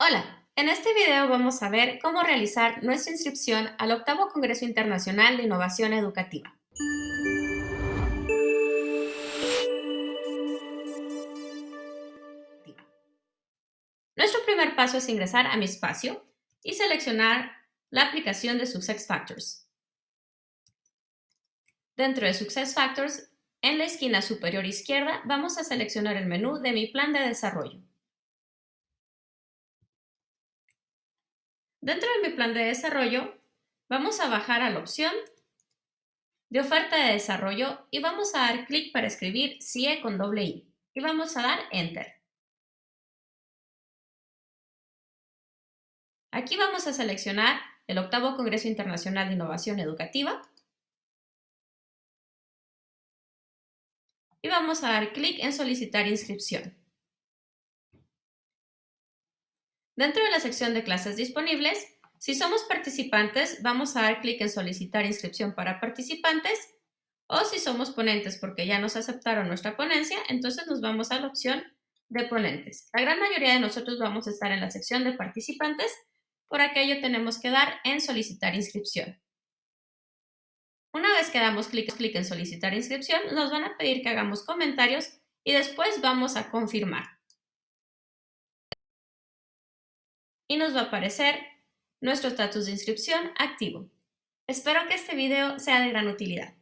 Hola, en este video vamos a ver cómo realizar nuestra inscripción al octavo Congreso Internacional de Innovación Educativa. Nuestro primer paso es ingresar a mi espacio y seleccionar la aplicación de SuccessFactors. Dentro de SuccessFactors, en la esquina superior izquierda, vamos a seleccionar el menú de mi plan de desarrollo. Dentro de mi plan de desarrollo, vamos a bajar a la opción de oferta de desarrollo y vamos a dar clic para escribir CIE con doble I y vamos a dar Enter. Aquí vamos a seleccionar el octavo Congreso Internacional de Innovación Educativa y vamos a dar clic en solicitar inscripción. Dentro de la sección de clases disponibles, si somos participantes, vamos a dar clic en solicitar inscripción para participantes o si somos ponentes porque ya nos aceptaron nuestra ponencia, entonces nos vamos a la opción de ponentes. La gran mayoría de nosotros vamos a estar en la sección de participantes, por aquello tenemos que dar en solicitar inscripción. Una vez que damos clic, clic en solicitar inscripción, nos van a pedir que hagamos comentarios y después vamos a confirmar. Y nos va a aparecer nuestro estatus de inscripción activo. Espero que este video sea de gran utilidad.